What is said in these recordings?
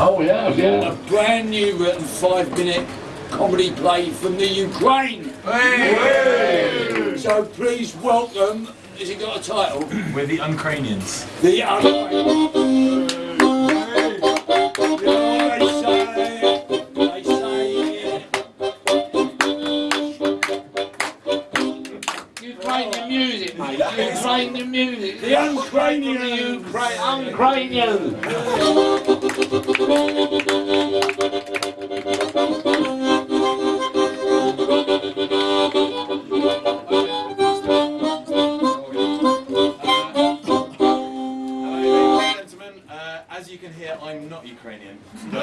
Oh, yeah, a brand new written five minute comedy play from the Ukraine. So please welcome, has it got a title? We're the Uncranians. The Ukraine. Ukrainian music. the Ukrainian. Ukrainian. Hello, ladies and gentlemen. Uh, as you can hear, I'm not Ukrainian.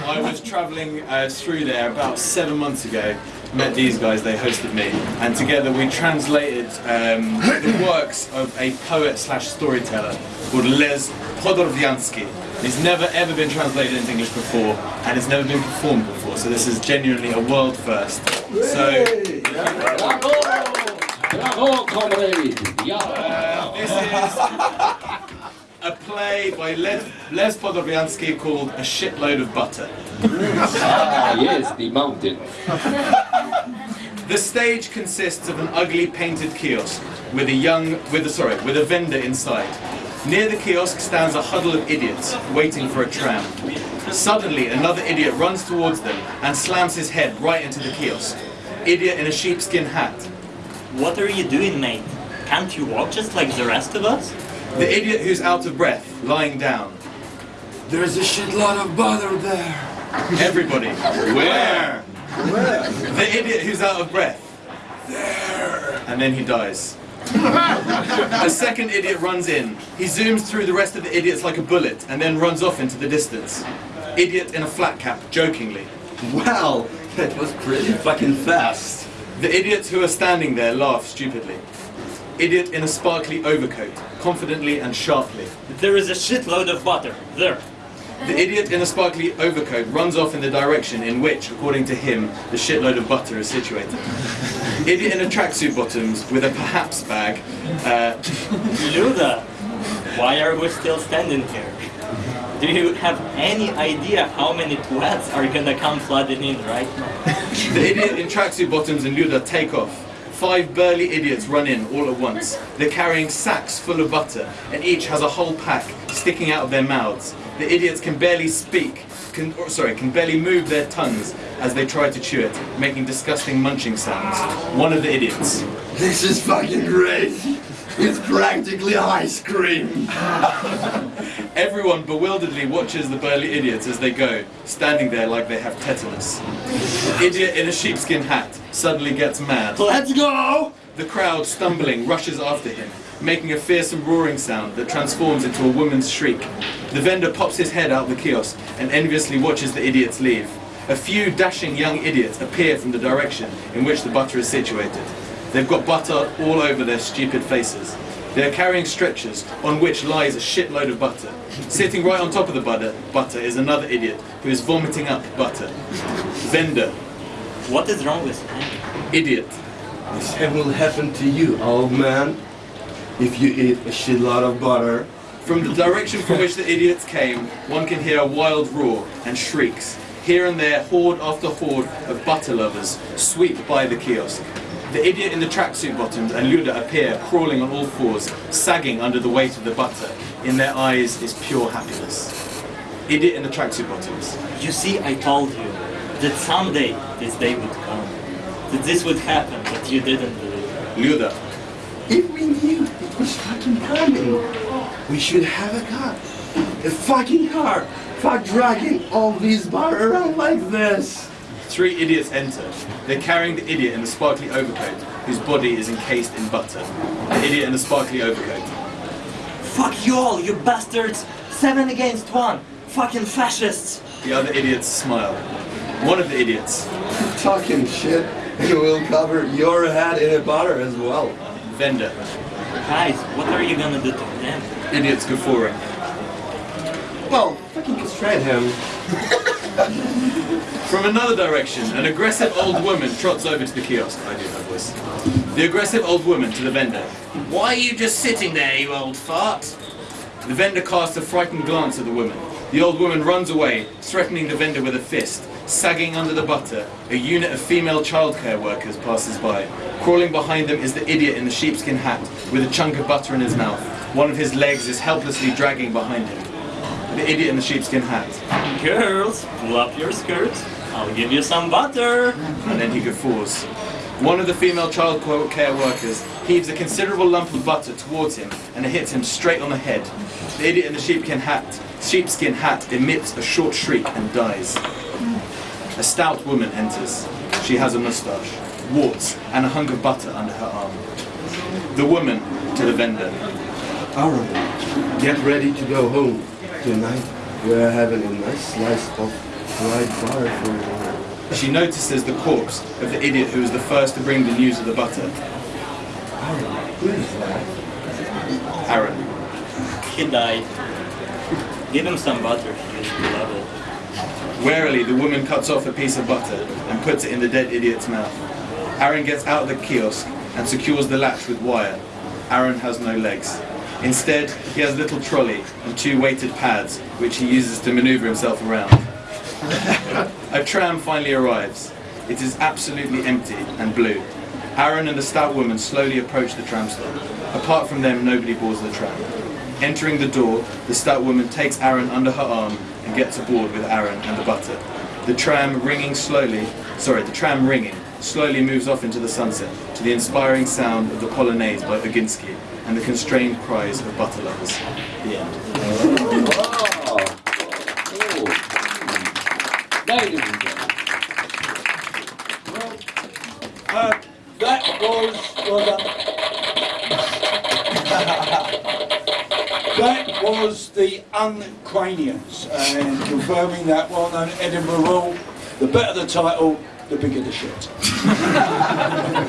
But I was travelling uh, through there about seven months ago. Met these guys, they hosted me, and together we translated um, the works of a poet slash storyteller called Les Podorviansky. He's never ever been translated into English before, and it's never been performed before. So this is genuinely a world first. So. Bravo! Bravo, comrade. Yeah. Uh, this is a play by Les, Les Podorviansky called A Shitload of Butter. Ah, yes, the mountain. The stage consists of an ugly painted kiosk with a young, with a, sorry, with a vendor inside. Near the kiosk stands a huddle of idiots waiting for a tram. Suddenly, another idiot runs towards them and slams his head right into the kiosk. Idiot in a sheepskin hat. What are you doing, mate? Can't you walk just like the rest of us? The idiot who's out of breath, lying down. There's a shitload of bother there. Everybody. Where? The idiot who's out of breath. There. And then he dies. a second idiot runs in. He zooms through the rest of the idiots like a bullet and then runs off into the distance. Idiot in a flat cap, jokingly. Wow, that was pretty fucking fast. The idiots who are standing there laugh stupidly. Idiot in a sparkly overcoat, confidently and sharply. There is a shitload of butter. There. The idiot in a sparkly overcoat runs off in the direction in which, according to him, the shitload of butter is situated. idiot in a tracksuit bottoms with a perhaps bag. Uh, Luda, why are we still standing here? Do you have any idea how many twats are gonna come flooding in right now? the idiot in tracksuit bottoms and Luda take off. Five burly idiots run in all at once. They're carrying sacks full of butter, and each has a whole pack sticking out of their mouths. The idiots can barely speak, can, or, sorry, can barely move their tongues as they try to chew it, making disgusting munching sounds. One of the idiots. This is fucking great. It's practically ice cream. Everyone bewilderedly watches the burly idiots as they go, standing there like they have tetanus. The Idiot in a sheepskin hat suddenly gets mad. Let's go! The crowd, stumbling, rushes after him, making a fearsome roaring sound that transforms into a woman's shriek. The vendor pops his head out the kiosk and enviously watches the idiots leave. A few dashing young idiots appear from the direction in which the butter is situated. They've got butter all over their stupid faces. They are carrying stretchers on which lies a shitload of butter. Sitting right on top of the butter, butter is another idiot who is vomiting up butter. Vendor, What is wrong with him? idiot. The same will happen to you, old man. If you eat a shitload of butter. From the direction from which the idiots came, one can hear a wild roar and shrieks. Here and there, horde after horde of butter lovers sweep by the kiosk. The idiot in the tracksuit bottoms and Luda appear crawling on all fours, sagging under the weight of the butter. In their eyes is pure happiness. Idiot in the tracksuit bottoms. You see, I told you that someday this day would come. That this would happen, but you didn't believe. Luda. If we knew it was fucking coming, we should have a car. A fucking car. Fuck dragging all this butter around like this. Three idiots enter. They're carrying the idiot in the sparkly overcoat, whose body is encased in butter. The idiot in the sparkly overcoat. Fuck you all, you bastards! Seven against one! Fucking fascists! The other idiots smile. One of the idiots, Talking shit, and we'll cover your head in a butter as well. vendor, Guys, what are you gonna do to them? idiots guffawing. Well, fucking castrate him. From another direction, an aggressive old woman trots over to the kiosk. I do have voice. The aggressive old woman to the vendor. Why are you just sitting there, you old fart? The vendor casts a frightened glance at the woman. The old woman runs away, threatening the vendor with a fist. Sagging under the butter, a unit of female childcare workers passes by. Crawling behind them is the idiot in the sheepskin hat with a chunk of butter in his mouth. One of his legs is helplessly dragging behind him. The idiot in the sheepskin hat. Girls, pull up your skirts. I'll give you some butter. and then he guffaws. One of the female child care workers heaves a considerable lump of butter towards him and it hits him straight on the head. The idiot in the sheepskin hat, sheepskin hat emits a short shriek and dies. A stout woman enters. She has a moustache, warts, and a hunk of butter under her arm. The woman to the vendor. Aaron, get ready to go home. Tonight we're having a nice slice of fried butter for you. She notices the corpse of the idiot who was the first to bring the news of the butter. Aaron, who is that? Aaron. He died. Give him some butter. He used to love it. Warily, the woman cuts off a piece of butter and puts it in the dead idiot's mouth. Aaron gets out of the kiosk and secures the latch with wire. Aaron has no legs. Instead, he has a little trolley and two weighted pads, which he uses to maneuver himself around. a tram finally arrives. It is absolutely empty and blue. Aaron and the stout woman slowly approach the tram stop. Apart from them, nobody boards the tram. Entering the door, the stout woman takes Aaron under her arm and gets aboard with Aaron and the butter. The tram ringing slowly, sorry, the tram ringing slowly moves off into the sunset the inspiring sound of the Polonaise by Oginski and the constrained cries of butter lovers. The end. Uh, that was. That was the Uncranians, and confirming that well-known Edinburgh rule: the better the title, the bigger the shit.